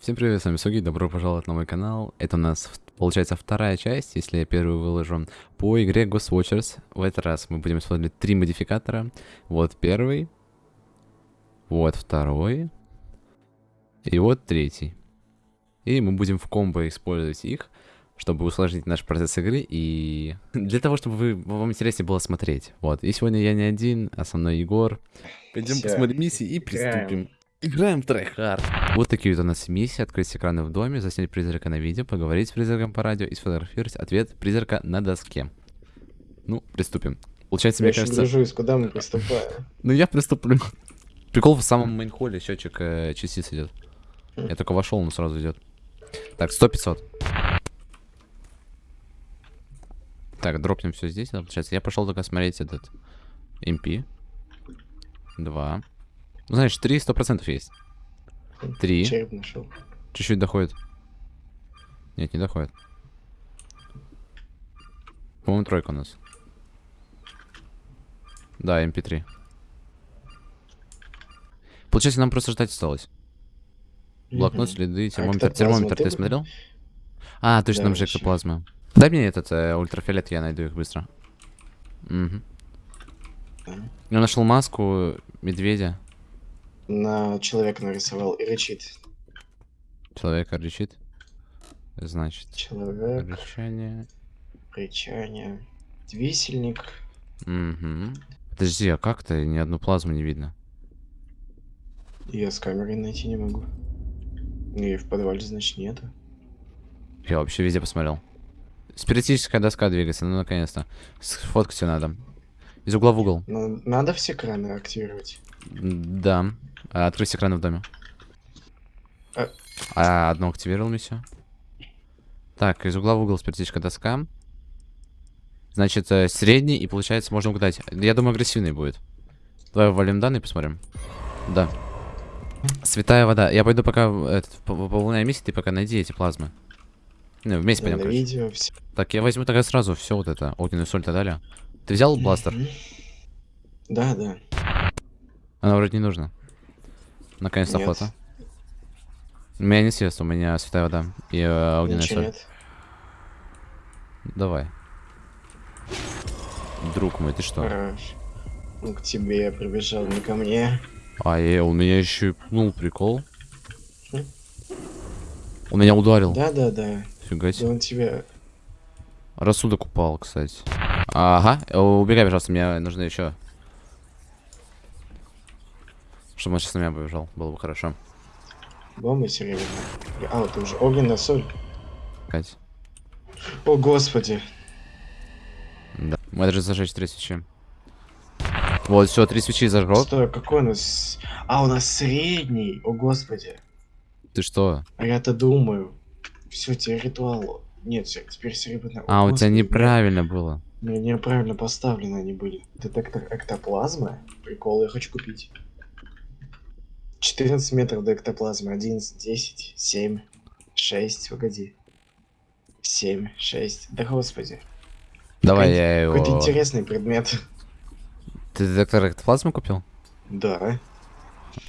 Всем привет, с вами Суги, добро пожаловать на мой канал. Это у нас, получается, вторая часть, если я первую выложу, по игре Ghost Watchers. В этот раз мы будем смотреть три модификатора. Вот первый, вот второй, и вот третий. И мы будем в комбо использовать их, чтобы усложнить наш процесс игры и для того, чтобы вы, вам интереснее было смотреть. Вот, и сегодня я не один, а со мной Егор. Пойдем посмотрим миссии и приступим. Играем в трэхард. Вот такие вот у нас миссии. Открыть экраны в доме, заснять призрака на видео, поговорить с призраком по радио и сфотографировать ответ призрака на доске. Ну, приступим. Получается, Я мне кажется... гляжусь, куда мы приступаем. Ну, я приступлю. Прикол в самом мейн-холле счетчик э, частиц идет. Я только вошел, он сразу идет. Так, 100-500. Так, дропнем все здесь, получается. Я пошел только смотреть этот MP. Два. Ну, знаешь, три сто процентов есть. Три. Череп нашел. Чуть-чуть доходит. Нет, не доходит. По-моему, тройка у нас. Да, MP3. Получается, нам просто ждать осталось. Блокнот, следы, А термометр. Термометр ты смотрел? А, точно, там же вообще. эктоплазма. Дай мне этот э, ультрафиолет, я найду их быстро. Угу. Я нашел маску медведя. На человека нарисовал и рычит. Человека рычит. Значит, Человек, рычание. рычание, висельник. Угу. Подожди, а как-то ни одну плазму не видно? Я с камерой найти не могу. И в подвале, значит, нету. Я вообще везде посмотрел. Спиритическая доска двигается, ну наконец-то. Сфоткать все надо. Из угла в угол. Но надо все краны активировать. Да. А, открыть экраны в доме. А. А, одно активировал миссию. Так, из угла в угол спиритическая доска. Значит, э, средний, и получается, можно угадать. Я думаю, агрессивный будет. Давай ввалим данные, посмотрим. Да. Святая вода. Я пойду пока этот, миссии, ты пока найди эти плазмы. Ну, вместе пойдем, на короче. видео все. Так, я возьму тогда сразу все вот это, огненную соль-то дали. Ты взял бластер? Да, да. Она вроде не нужна. Наконец-то фото. У меня не съест, у меня святая вода и э, огненная Ничего соль. нет. Давай. Друг мой, ты что? Хорош. Ну, к тебе я прибежал, не ко мне. А, я, он меня еще и пнул, прикол. Хм. Он меня ударил. Да, да, да. Фига Да себе. он тебя... Рассудок упал, кстати. Ага, убегай, пожалуйста, мне нужно еще. Чтобы он сейчас на меня побежал, было бы хорошо. Бомба серебряная. А, вот уже огненная соль. Кать. О, господи. Да. Мы даже зажечь три свечи. Вот, все, три свечи зажег. Стой, какой у нас... А, у нас средний. О, господи. Ты что? А я-то думаю. Все, тебе ритуал. Нет, всё, теперь серебряная. А, у тебя господи, неправильно было. Неправильно поставлены они были. Детектор эктоплазмы? Прикол, я хочу купить. 14 метров до эктоплазмы. 11, 10, 7, 6, погоди. 7, 6. Да господи. Давай, я Какой-то его... интересный предмет. Ты детектор эктоплазмы купил? Да.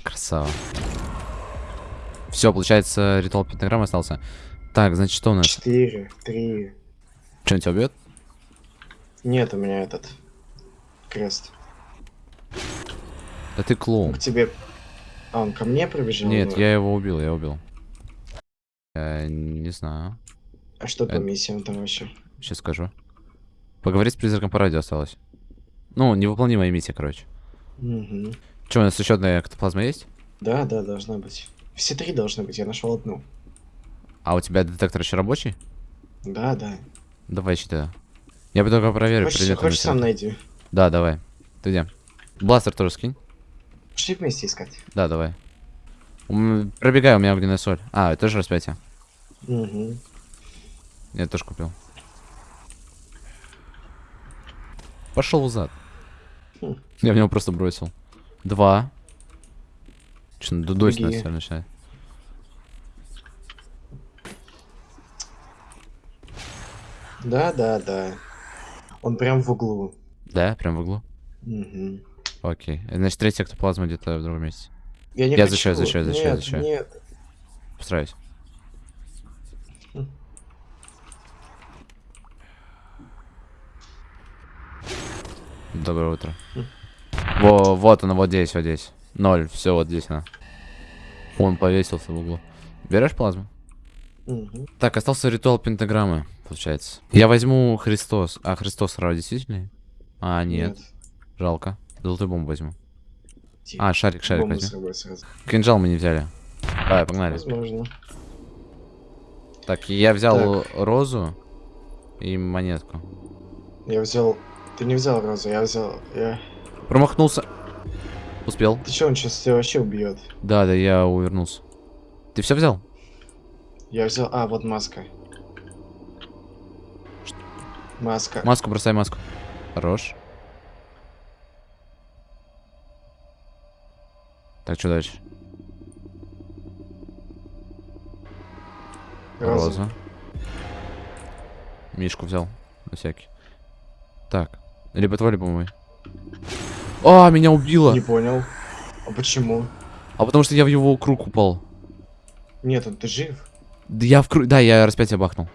Красава. Все, получается, ритуал пентаграммы остался. Так, значит, что у нас? 4, 3. Что, он тебя убьет? Нет у меня этот крест. Да ты клоун. К тебе... А, он ко мне пробежал? Нет, Ну, я его убил, я убил. Э, не знаю. А что по э, миссиям там вообще? Сейчас скажу. Поговорить с призраком по радио осталось. Ну, невыполнимая миссия, короче. Угу. Че, у нас еще одна эктоплазма есть? Да, да, должна быть. Все три должны быть, я нашел одну. А у тебя детектор еще рабочий? Да, да. Давай считай. Я бы только проверю Хочешь, предметы хочешь сам найди? Да, давай. Ты где? Бластер тоже скинь. Пошли вместе искать. Да, давай. Пробегай, у меня огненная соль. А, это тоже распятие. Угу. Я тоже купил. Пошел в зад. Хм. Я в него просто бросил. Два. Че, дудось нас всё начинает. Да, да, да. Он прям в углу. Да, прям в углу. Угу. Окей. Значит, третья эктоплазма где-то в другом месте. Я не Я хочу. защищаю, защищаю, защищаю, нет, защищаю. Нет. Постараюсь. Доброе утро. Во, вот она, вот здесь, вот здесь. Ноль, все, вот здесь она. Он повесился в углу. Берешь плазму? Мгм. Так, остался ритуал пентаграммы, получается. Я возьму Христос. А, Христос сразу действительно? А, нет, жалко. Золотую бомбу возьму. Тихо. А, шарик, шарик Бомбу возьму. Кинжал мы не взяли. Давай, погнали. Возможно. Так, я взял розу и монетку. Я взял... Ты не взял розу, я взял... Я... Промахнулся. Успел. Ты чё, он сейчас тебя вообще убьет? Да, да, я увернулся. Ты все взял? Я взял... А, вот маска. Маска. Маску, бросай маску. Хорош. Так, что дальше? Роза. Роза. Мишку взял. На всякий. Так. Либо твой, либо мой. А, меня убило. Не понял. А почему? А потому что я в его круг упал. Нет, он ты жив? Да я в круг... Да, я распятие бахнул.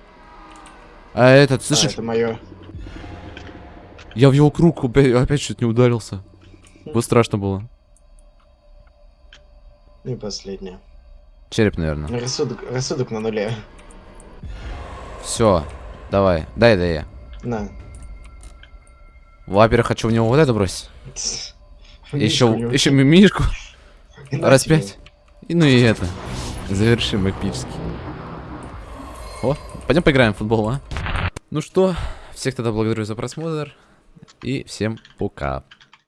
А этот, А, слышишь? это мое. Я в его круг опять, опять чуть не ударился. Вот страшно было. И последнее. Череп, наверное. Рассудок, рассудок на нуле. Все. Давай. Дай, дай я. На. Во-первых, хочу в него вот это бросить. Еще, еще мимишку. Распять. И ну и это. Завершим эпически. О, пойдем поиграем в футбол, а? Ну что, всех тогда благодарю за просмотр. И всем пока.